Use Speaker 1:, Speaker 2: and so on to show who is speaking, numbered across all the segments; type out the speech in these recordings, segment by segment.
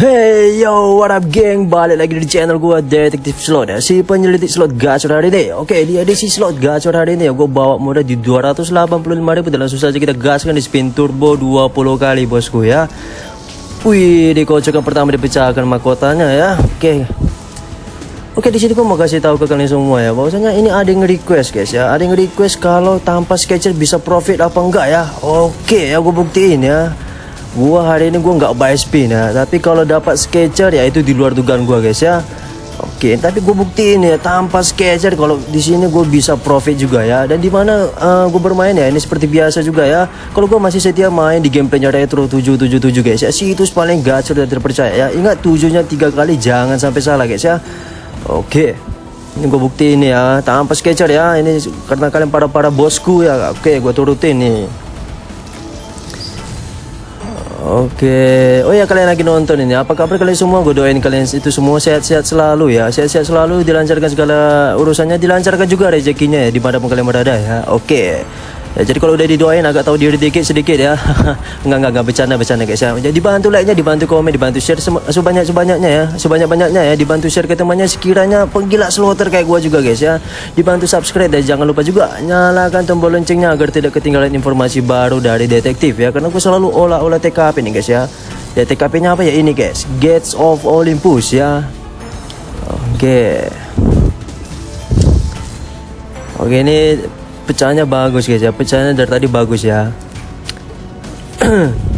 Speaker 1: Hey yo, what up geng? Balik lagi di channel gua Detektif Slot. Ya Si penyelidik slot gacor hari ini. Oke, di edisi slot gacor hari ini ya Gue bawa modal di 285 ribu Dan langsung saja kita gaskan di spin turbo 20 kali bosku ya. Wih, di kocokan pertama dipecahkan mahkotanya ya. Oke. Oke di sini gue mau kasih tahu ke kalian semua ya bahwasanya ini ada yang request guys ya. Ada yang request kalau tanpa sketcher bisa profit apa enggak ya. Oke ya gue buktiin ya Gua hari ini gua nggak buy spin ya, tapi kalau dapat sketcher ya itu di luar dugaan gua guys ya. Oke, tapi gue buktiin ya tanpa sketcher kalau di sini gue bisa profit juga ya. Dan di mana uh, gue bermain ya ini seperti biasa juga ya. Kalau gue masih setia main di gameplaynya retro 777 guys ya. Situs paling gacor dan terpercaya ya. Ingat tujuhnya tiga kali jangan sampai salah guys ya. Oke. Ini gue buktiin ya tanpa sketcher ya. Ini karena kalian para para bosku ya. Oke, gue turutin nih. Oke, oh ya kalian lagi nonton ini. Apa kabar kalian semua? Gue doain kalian itu semua sehat-sehat selalu ya. Sehat-sehat selalu, dilancarkan segala urusannya, dilancarkan juga rezekinya ya di mana pun kalian berada ya. Oke. Ya, jadi kalau udah didoain agak tahu diri dikit sedikit ya. enggak enggak enggak bercanda bercanda guys ya. Jadi dibantu like-nya, dibantu komen, dibantu share sebanyak sebanyaknya ya. Sebanyak banyaknya ya. Dibantu share ke temannya sekiranya penggila slotter kayak gua juga guys ya. Dibantu subscribe dan jangan lupa juga nyalakan tombol loncengnya agar tidak ketinggalan informasi baru dari detektif ya. Karena gua selalu olah-olah TKP nih guys ya. Ya TKP-nya apa ya ini guys? Gates of Olympus ya. Oke. Okay. Oke ini pecahannya bagus guys ya. Pecahannya dari tadi bagus ya.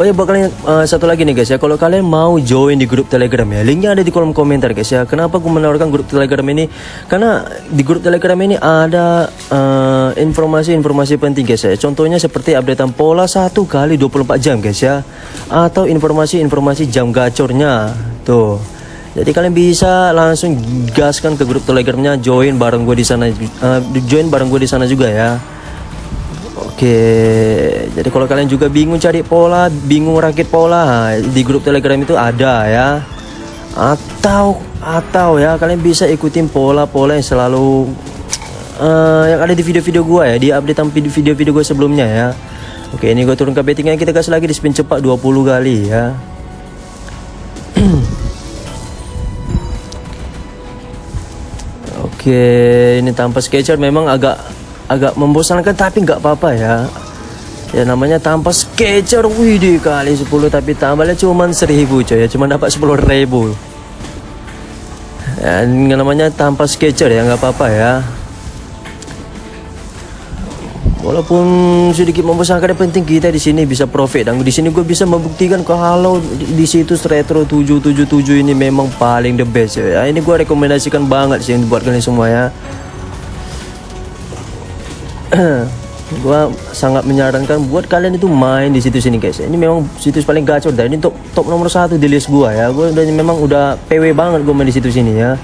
Speaker 1: Oh ya buat uh, satu lagi nih guys ya. Kalau kalian mau join di grup telegram ya linknya ada di kolom komentar guys ya. Kenapa aku menawarkan grup telegram ini? Karena di grup telegram ini ada eh, informasi-informasi uh, penting guys ya. Contohnya seperti updatean pola satu kali 24 jam guys ya. Atau informasi-informasi jam gacornya. Tuh jadi kalian bisa langsung gaskan ke grup telegramnya join bareng gue di sana uh, join bareng gue di sana juga ya. Oke jadi kalau kalian juga bingung cari pola bingung rakit pola di grup telegram itu ada ya. Atau atau ya kalian bisa ikutin pola-pola yang selalu uh, yang ada di video-video gue ya di update video-video gue sebelumnya ya. Oke ini gue turun ke bettingnya kita gas lagi di spin cepat 20 kali ya Oke, ini tanpa sketcher memang agak agak membosankan tapi nggak apa-apa ya. Ya namanya tanpa sketcher, wih kali 10 tapi tambahnya cuma 1000 coy ya, cuma dapat 10 ribu. Ya, namanya tanpa sketcher ya nggak apa-apa ya. Walaupun sedikit membosankan yang penting kita di sini bisa profit dan di sini gue bisa membuktikan kalau di, situs retro 777 ini memang paling the best ya. Ini gue rekomendasikan banget sih buat kalian semua ya. gue sangat menyarankan buat kalian itu main di situs ini guys. Ini memang situs paling gacor dan ini top top nomor satu di list gue ya. Gue udah memang udah PW banget gue main di situs ini ya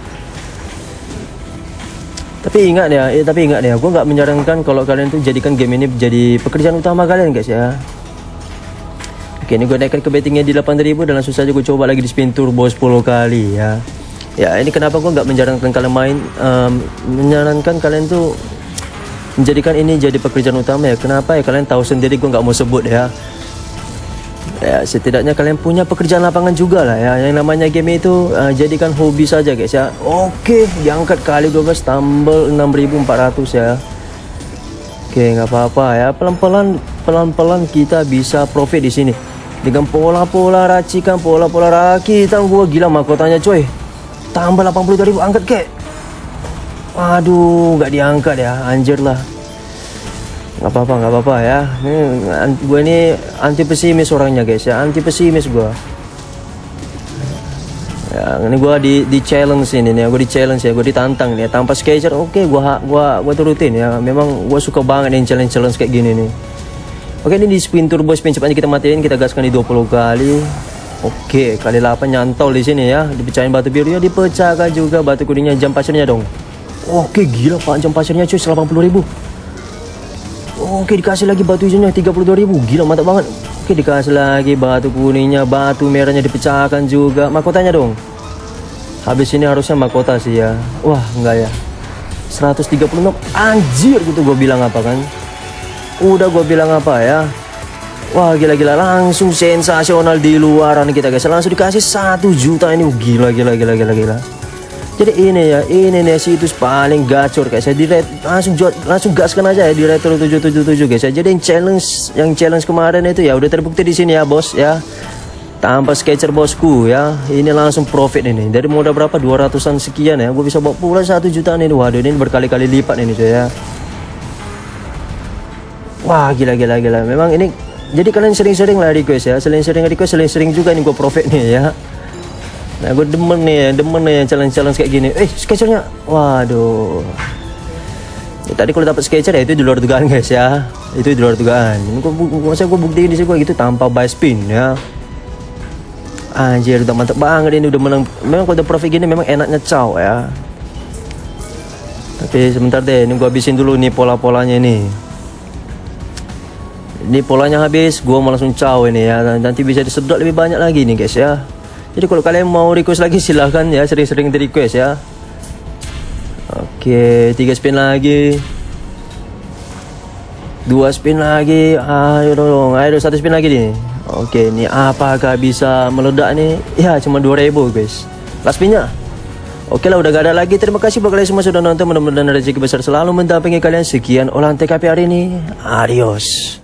Speaker 1: tapi ingat ya, eh, tapi ingat ya, gue nggak menyarankan kalau kalian tuh jadikan game ini jadi pekerjaan utama kalian guys ya. Oke, ini gue naikkan ke bettingnya di 8000 dan langsung saja gue coba lagi di spin turbo 10 kali ya. Ya, ini kenapa gue nggak menyarankan kalian main, um, menyarankan kalian tuh menjadikan ini jadi pekerjaan utama ya. Kenapa ya? Kalian tahu sendiri gue nggak mau sebut ya ya setidaknya kalian punya pekerjaan lapangan juga lah ya. Yang namanya game itu uh, jadikan hobi saja guys ya. Oke diangkat kali 12 tambal 6400 ya. Oke nggak apa-apa ya. Pelan-pelan pelan-pelan kita bisa profit di sini. Dengan pola-pola racikan pola-pola rakitan gua gila mahkotanya coy tambah 80.000 angkat kek. Aduh nggak diangkat ya. Anjir lah nggak apa-apa nggak apa-apa ya. Ini gue ini anti pesimis orangnya guys ya. Anti pesimis gue ya ini gue di di challenge ini nih gue di challenge ya gue ditantang nih. Tanpa sketcher oke okay, gue gue gue turutin ya. Memang gue suka banget nih challenge challenge kayak gini nih. Oke ini di spin turbo spin cepatnya kita matiin kita gaskan di 20 kali. Oke kali 8 nyantol di sini ya. Dipecahin batu biru ya dipecahkan juga batu kuningnya jam pasirnya dong. Oke gila pak. Jam pasirnya cuy 80 ribu Oke dikasih lagi batu hijaunya 32.000 Gila mantap banget. Oke dikasih lagi batu kuningnya Batu merahnya dipecahkan juga. Mahkotanya dong? Habis ini harusnya mahkota sih ya. Wah enggak ya. 136 Anjir gitu gue bilang apa kan? Udah gue bilang apa ya? Wah gila-gila. Langsung sensasional di luaran kita guys. Langsung dikasih satu juta ini. Gila gila gila gila gila Jadi ini ya Ini nih situs paling gacor guys. Ya di langsung langsung gaskan aja ya di retro 777 guys. Ya Jadi yang challenge yang challenge kemarin itu ya udah terbukti di sini ya bos ya. Tanpa sketcher bosku ya. Ini langsung profit ini. Dari modal berapa? 200an sekian ya. Gue bisa bawa pulang satu jutaan ini. Waduh ini berkali-kali lipat ini saya wah gila gila gila. Memang ini jadi kalian sering-sering lah request ya. Sering-sering request sering-sering juga nih gue profit nih ya nah gue demen nih demen nih challenge-challenge kayak gini. Eh sketchernya waduh. Ya, tadi kalau dapat sketcher ya itu di luar dugaan guys ya. Itu di luar dugaan. Gue, gue buktiin di sini gue gitu tanpa buy spin ya. Anjir udah mantep banget ini udah menang. Memang kalau udah profit gini memang enaknya caw ya. Tapi sebentar deh ini gua habisin dulu nih pola-polanya ini. Ini polanya habis gua mau langsung caw ini ya. Nanti bisa disedot lebih banyak lagi nih guys ya Jadi kalau kalian mau request lagi silahkan ya Sering-sering di request ya Oke tiga spin lagi Dua spin lagi Ayo dong Ayo satu spin lagi nih Oke, ini apakah bisa meledak nih? Ya, cuma 2000 guys. Last spinnya. Oke lah, udah gak ada lagi. Terima kasih buat kalian semua sudah nonton. Mudah-mudahan rezeki besar selalu mendampingi kalian. Sekian olahan TKP hari ini. Adios.